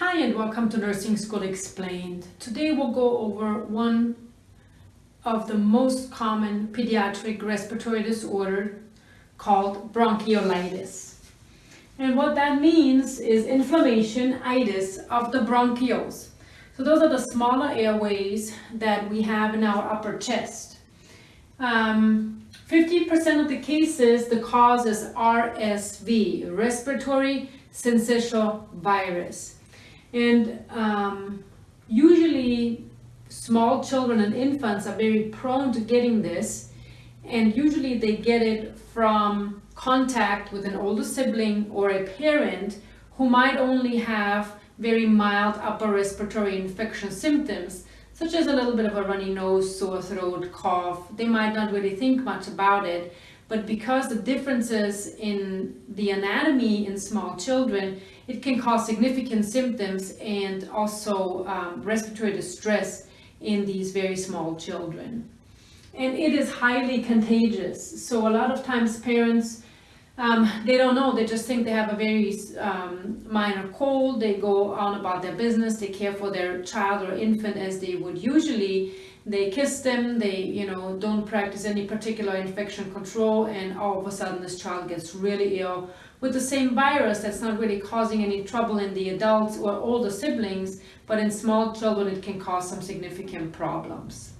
Hi and welcome to Nursing School Explained. Today we'll go over one of the most common pediatric respiratory disorder called bronchiolitis. And what that means is inflammation, itis, of the bronchioles. So those are the smaller airways that we have in our upper chest. 50% um, of the cases, the cause is RSV, respiratory syncytial virus. And um, usually small children and infants are very prone to getting this and usually they get it from contact with an older sibling or a parent who might only have very mild upper respiratory infection symptoms such as a little bit of a runny nose, sore throat, cough. They might not really think much about it, but because the differences in the anatomy in small children, it can cause significant symptoms and also um, respiratory distress in these very small children. And it is highly contagious. So a lot of times parents, um, they don't know, they just think they have a very um, minor cold, they go on about their business, they care for their child or infant as they would usually, they kiss them, they, you know, don't practice any particular infection control, and all of a sudden this child gets really ill with the same virus that's not really causing any trouble in the adults or older siblings, but in small children it can cause some significant problems.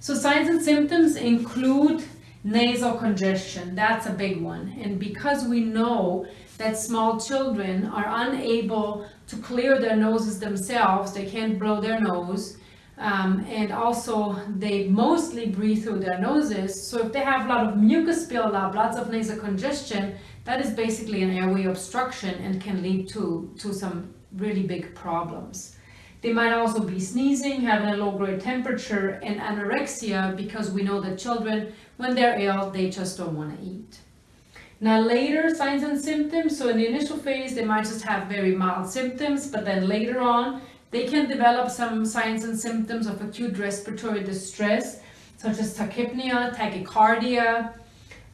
So signs and symptoms include nasal congestion, that's a big one. And because we know that small children are unable to clear their noses themselves, they can't blow their nose, um, and also they mostly breathe through their noses. So if they have a lot of mucus buildup, lots of nasal congestion, that is basically an airway obstruction and can lead to, to some really big problems. They might also be sneezing, having a low grade temperature and anorexia because we know that children, when they're ill, they just don't want to eat. Now later signs and symptoms, so in the initial phase they might just have very mild symptoms, but then later on they can develop some signs and symptoms of acute respiratory distress, such as tachypnea, tachycardia.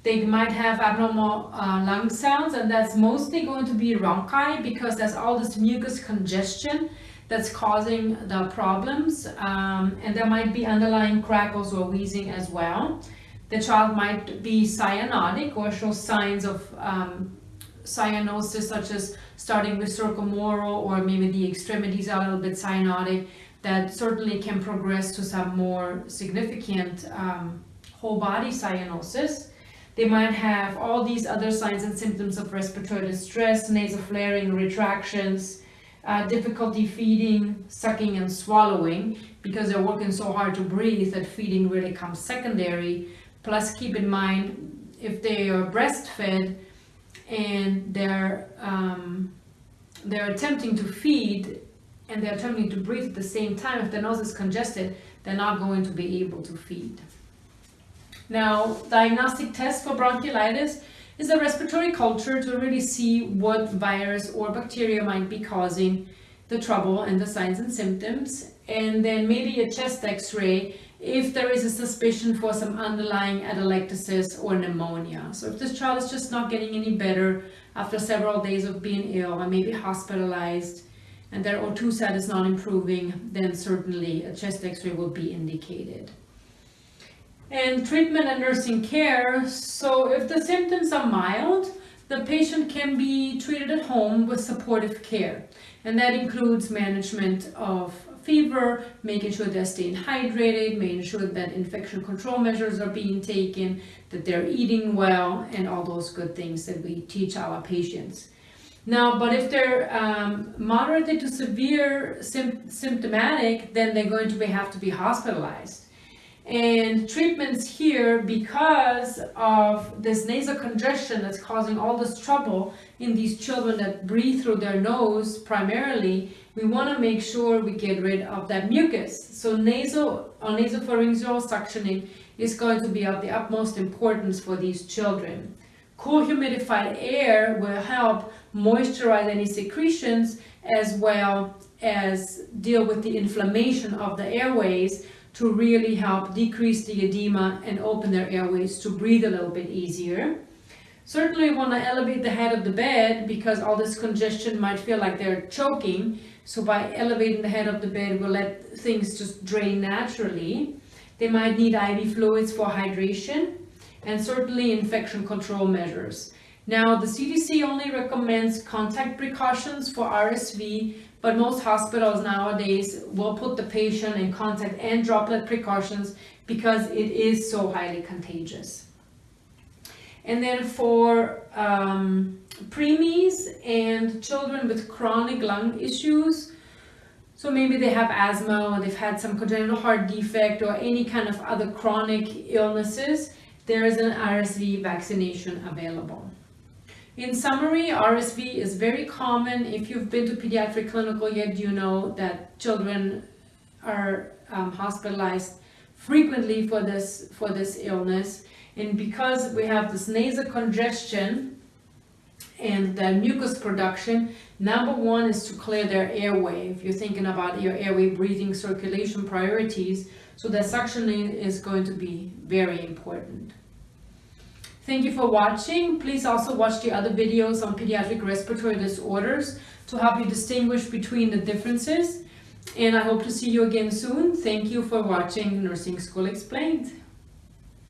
They might have abnormal uh, lung sounds, and that's mostly going to be rhonchi because there's all this mucus congestion that's causing the problems. Um, and there might be underlying crackles or wheezing as well. The child might be cyanotic or show signs of um, cyanosis such as starting with circumoral or maybe the extremities are a little bit cyanotic that certainly can progress to some more significant um, whole body cyanosis. They might have all these other signs and symptoms of respiratory distress, nasal flaring, retractions, uh, difficulty feeding, sucking and swallowing because they're working so hard to breathe that feeding really comes secondary. Plus keep in mind if they are breastfed, and they're um, they're attempting to feed and they're attempting to breathe at the same time, if the nose is congested, they're not going to be able to feed. Now, diagnostic test for bronchiolitis is a respiratory culture to really see what virus or bacteria might be causing the trouble and the signs and symptoms. And then maybe a chest x-ray if there is a suspicion for some underlying atelectasis or pneumonia. So if this child is just not getting any better after several days of being ill and maybe hospitalized and their O2 sat is not improving, then certainly a chest x-ray will be indicated. And treatment and nursing care. So if the symptoms are mild, the patient can be treated at home with supportive care. And that includes management of fever, making sure they're staying hydrated, making sure that infection control measures are being taken, that they're eating well, and all those good things that we teach our patients. Now, but if they're um, to severe symptomatic, then they're going to be, have to be hospitalized. And treatments here, because of this nasal congestion that's causing all this trouble in these children that breathe through their nose primarily, we want to make sure we get rid of that mucus. So nasal or nasopharyngeal suctioning is going to be of the utmost importance for these children. Cool humidified air will help moisturize any secretions as well as deal with the inflammation of the airways to really help decrease the edema and open their airways to breathe a little bit easier. Certainly want to elevate the head of the bed because all this congestion might feel like they're choking. So by elevating the head of the bed, we'll let things just drain naturally. They might need IV fluids for hydration and certainly infection control measures. Now, the CDC only recommends contact precautions for RSV, but most hospitals nowadays will put the patient in contact and droplet precautions because it is so highly contagious. And then for um, preemies and children with chronic lung issues, so maybe they have asthma or they've had some congenital heart defect or any kind of other chronic illnesses, there is an RSV vaccination available. In summary, RSV is very common. If you've been to pediatric clinical yet, you know that children are um, hospitalized frequently for this, for this illness. And because we have this nasal congestion and the mucus production, number one is to clear their airway. If you're thinking about your airway breathing circulation priorities, so the suctioning is going to be very important. Thank you for watching. Please also watch the other videos on pediatric respiratory disorders to help you distinguish between the differences. And I hope to see you again soon. Thank you for watching Nursing School Explained.